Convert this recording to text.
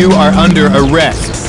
You are under arrest.